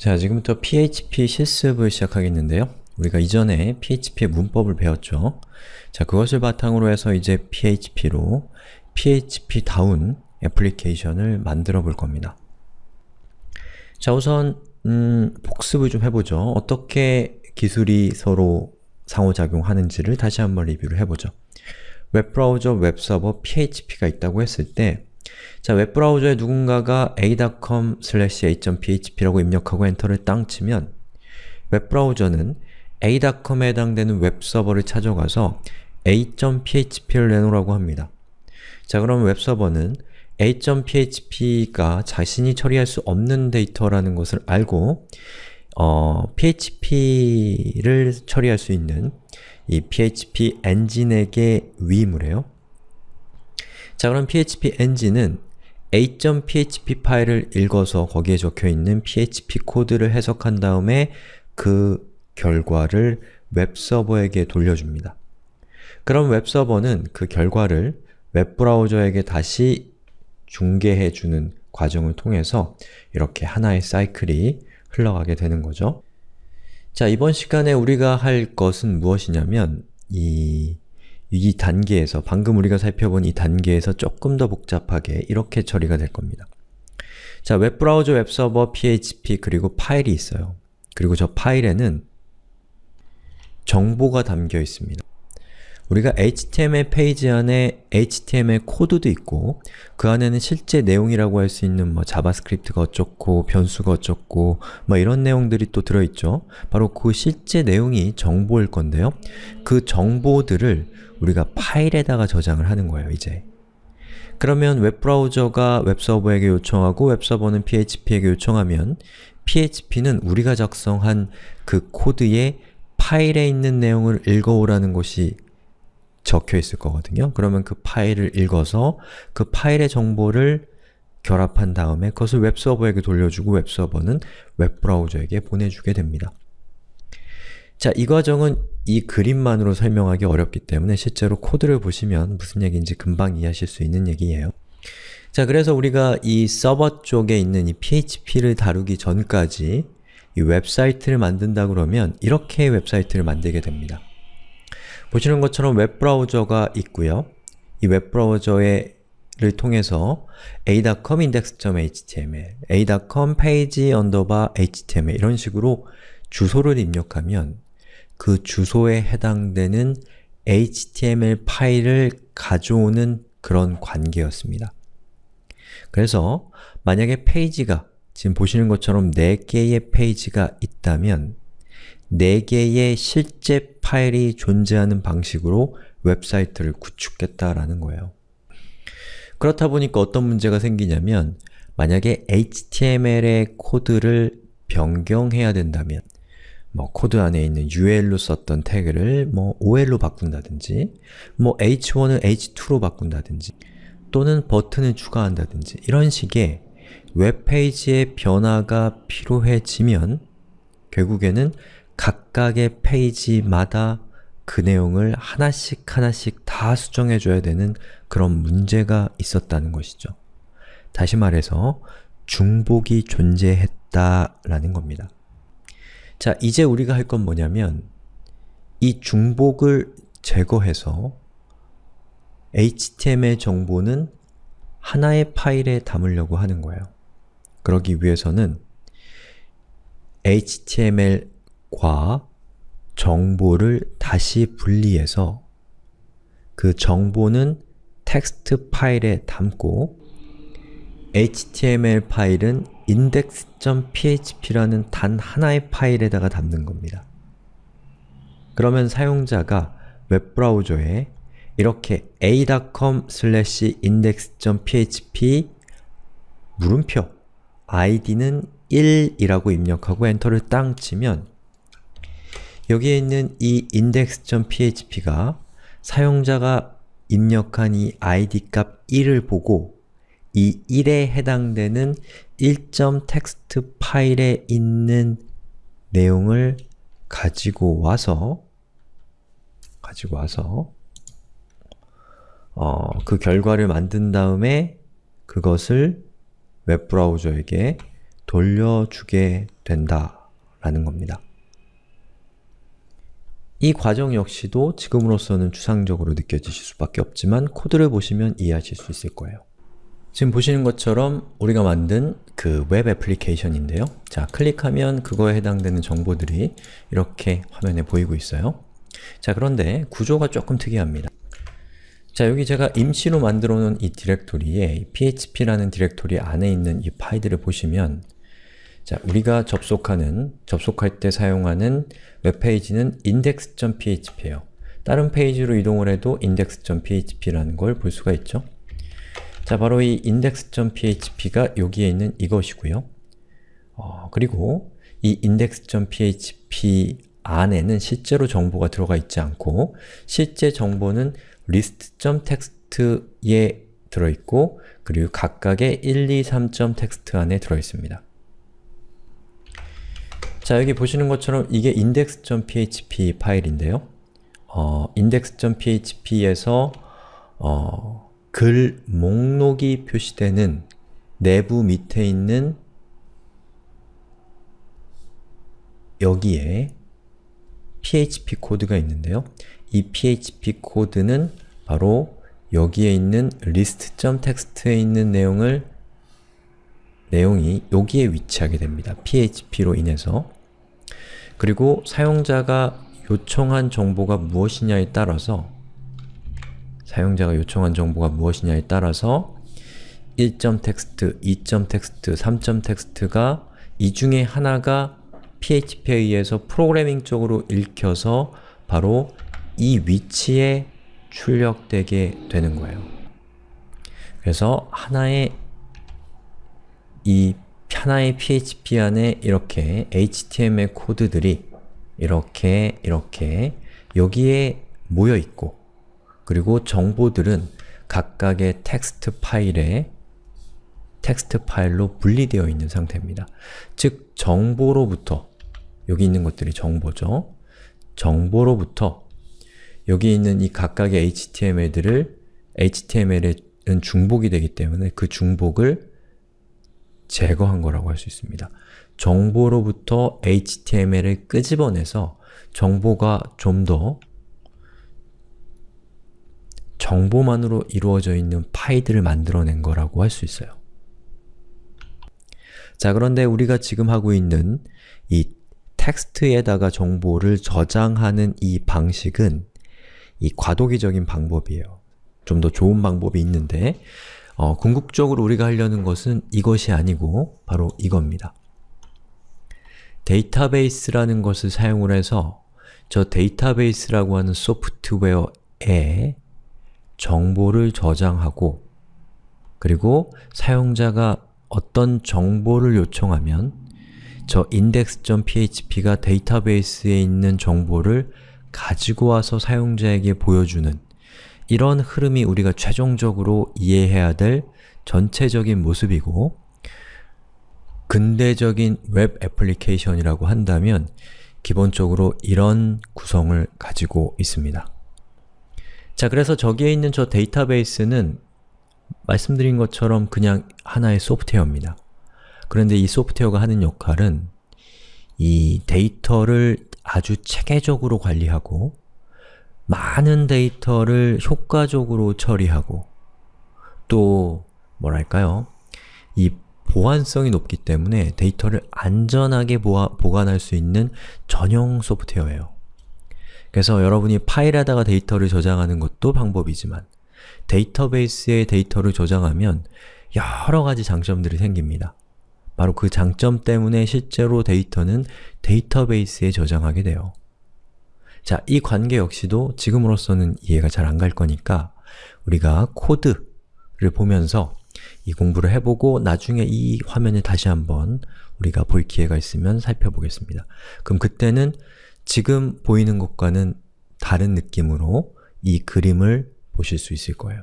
자, 지금부터 PHP 실습을 시작하겠는데요. 우리가 이전에 PHP의 문법을 배웠죠. 자, 그것을 바탕으로 해서 이제 PHP로 PHP다운 애플리케이션을 만들어 볼 겁니다. 자, 우선 음, 복습을 좀 해보죠. 어떻게 기술이 서로 상호작용하는지를 다시 한번 리뷰를 해보죠. 웹브라우저, 웹서버, PHP가 있다고 했을 때 자, 웹브라우저에 누군가가 a.com/a.php라고 입력하고 엔터를 땅 치면 웹브라우저는 a.com에 해당되는 웹서버를 찾아가서 a.php를 내놓으라고 합니다. 자, 그럼 웹서버는 a.php가 자신이 처리할 수 없는 데이터라는 것을 알고 어, php를 처리할 수 있는 이 php 엔진에게 위임을 해요. 자 그럼 PHP 엔진은 a.php 파일을 읽어서 거기에 적혀있는 PHP 코드를 해석한 다음에 그 결과를 웹서버에게 돌려줍니다. 그럼 웹서버는 그 결과를 웹브라우저에게 다시 중계해주는 과정을 통해서 이렇게 하나의 사이클이 흘러가게 되는 거죠. 자, 이번 시간에 우리가 할 것은 무엇이냐면 이 이 단계에서, 방금 우리가 살펴본 이 단계에서 조금 더 복잡하게 이렇게 처리가 될 겁니다. 자, 웹브라우저, 웹서버, PHP, 그리고 파일이 있어요. 그리고 저 파일에는 정보가 담겨 있습니다. 우리가 HTML 페이지 안에 HTML 코드도 있고 그 안에는 실제 내용이라고 할 수 있는 뭐 자바스크립트가 어쩌고 변수가 어쩌고 뭐 이런 내용들이 또 들어있죠. 바로 그 실제 내용이 정보일 건데요. 그 정보들을 우리가 파일에다가 저장을 하는 거예요, 이제. 그러면 웹브라우저가 웹서버에게 요청하고 웹서버는 PHP에게 요청하면 PHP는 우리가 작성한 그 코드의 파일에 있는 내용을 읽어오라는 것이 적혀 있을 거거든요. 그러면 그 파일을 읽어서 그 파일의 정보를 결합한 다음에 그것을 웹서버에게 돌려주고 웹서버는 웹브라우저에게 보내주게 됩니다. 자, 이 과정은 이 그림만으로 설명하기 어렵기 때문에 실제로 코드를 보시면 무슨 얘기인지 금방 이해하실 수 있는 얘기예요. 자, 그래서 우리가 이 서버 쪽에 있는 이 PHP를 다루기 전까지 이 웹사이트를 만든다 그러면 이렇게 웹사이트를 만들게 됩니다. 보시는 것처럼 웹브라우저가 있고요. 이 웹브라우저를 통해서 a.com index.html, a.com page html 이런 식으로 주소를 입력하면 그 주소에 해당되는 HTML 파일을 가져오는 그런 관계였습니다. 그래서 만약에 페이지가 지금 보시는 것처럼 4개의 페이지가 있다면 4개의 실제 파일이 존재하는 방식으로 웹사이트를 구축했다라는 거예요. 그렇다 보니까 어떤 문제가 생기냐면 만약에 HTML의 코드를 변경해야 된다면 뭐 코드 안에 있는 UL로 썼던 태그를 뭐 OL로 바꾼다든지 뭐 H1을 H2로 바꾼다든지 또는 버튼을 추가한다든지 이런 식의 웹페이지의 변화가 필요해지면 결국에는 각각의 페이지마다 그 내용을 하나씩 하나씩 다 수정해줘야 되는 그런 문제가 있었다는 것이죠. 다시 말해서 중복이 존재했다라는 겁니다. 자, 이제 우리가 할 건 뭐냐면 이 중복을 제거해서 HTML 정보는 하나의 파일에 담으려고 하는 거예요. 그러기 위해서는 HTML 과 정보를 다시 분리해서 그 정보는 텍스트 파일에 담고 HTML 파일은 index.php라는 단 하나의 파일에다가 담는 겁니다. 그러면 사용자가 웹브라우저에 이렇게 a.com/index.php 물음표 id는 1이라고 입력하고 엔터를 땅 치면 여기에 있는 이 index.php가 사용자가 입력한 이 id 값 1을 보고 이 1에 해당되는 1.txt 파일에 있는 내용을 가지고 와서 가지고 와서 어, 그 결과를 만든 다음에 그것을 웹브라우저에게 돌려주게 된다라는 겁니다. 이 과정 역시도 지금으로서는 추상적으로 느껴지실 수밖에 없지만 코드를 보시면 이해하실 수 있을 거예요. 지금 보시는 것처럼 우리가 만든 그 웹 애플리케이션인데요. 자, 클릭하면 그거에 해당되는 정보들이 이렇게 화면에 보이고 있어요. 자, 그런데 구조가 조금 특이합니다. 자, 여기 제가 임시로 만들어 놓은 이 디렉토리에 php라는 디렉토리 안에 있는 이 파일들을 보시면 자, 우리가 접속하는, 접속할 때 사용하는 웹페이지는 index.php예요. 다른 페이지로 이동을 해도 index.php라는 걸 볼 수가 있죠. 자, 바로 이 index.php가 여기에 있는 이것이고요. 어, 그리고 이 index.php 안에는 실제로 정보가 들어가 있지 않고 실제 정보는 list.txt에 들어있고 그리고 각각의 1, 2, 3.txt 안에 들어있습니다. 자, 여기 보시는 것처럼 이게 index.php 파일인데요. 어, index.php에서 어, 글 목록이 표시되는 내부 밑에 있는 여기에 PHP 코드가 있는데요. 이 PHP 코드는 바로 여기에 있는 list.txt에 있는 내용을 내용이 여기에 위치하게 됩니다. PHP로 인해서 그리고 사용자가 요청한 정보가 무엇이냐에 따라서 사용자가 요청한 정보가 무엇이냐에 따라서 1.txt, 2.txt, 3.txt가 이 중에 하나가 PHP에 의해서 프로그래밍적으로 읽혀서 바로 이 위치에 출력되게 되는 거예요. 그래서 하나의 이 하나의 PHP 안에 이렇게 HTML 코드들이 이렇게 이렇게 여기에 모여 있고 그리고 정보들은 각각의 텍스트 파일에 텍스트 파일로 분리되어 있는 상태입니다. 즉, 정보로부터 여기 있는 것들이 정보죠. 정보로부터 여기 있는 이 각각의 HTML들을 HTML은 중복이 되기 때문에 그 중복을 제거한 거라고 할 수 있습니다. 정보로부터 HTML을 끄집어내서 정보가 좀 더 정보만으로 이루어져 있는 파일들을 만들어낸 거라고 할 수 있어요. 자, 그런데 우리가 지금 하고 있는 이 텍스트에다가 정보를 저장하는 이 방식은 이 과도기적인 방법이에요. 좀 더 좋은 방법이 있는데 어, 궁극적으로 우리가 하려는 것은 이것이 아니고 바로 이겁니다. 데이터베이스라는 것을 사용을 해서 저 데이터베이스라고 하는 소프트웨어에 정보를 저장하고 그리고 사용자가 어떤 정보를 요청하면 저 index.php가 데이터베이스에 있는 정보를 가지고 와서 사용자에게 보여주는 이런 흐름이 우리가 최종적으로 이해해야 될 전체적인 모습이고 근대적인 웹 애플리케이션이라고 한다면 기본적으로 이런 구성을 가지고 있습니다. 자, 그래서 저기에 있는 저 데이터베이스는 말씀드린 것처럼 그냥 하나의 소프트웨어입니다. 그런데 이 소프트웨어가 하는 역할은 이 데이터를 아주 체계적으로 관리하고 많은 데이터를 효과적으로 처리하고 또 뭐랄까요? 이 보안성이 높기 때문에 데이터를 안전하게 보아, 보관할 수 있는 전용 소프트웨어예요. 그래서 여러분이 파일에다가 데이터를 저장하는 것도 방법이지만 데이터베이스에 데이터를 저장하면 여러 가지 장점들이 생깁니다. 바로 그 장점 때문에 실제로 데이터는 데이터베이스에 저장하게 돼요. 자, 이 관계 역시도 지금으로서는 이해가 잘 안 갈 거니까 우리가 코드를 보면서 이 공부를 해보고 나중에 이 화면을 다시 한번 우리가 볼 기회가 있으면 살펴보겠습니다. 그럼 그때는 지금 보이는 것과는 다른 느낌으로 이 그림을 보실 수 있을 거예요.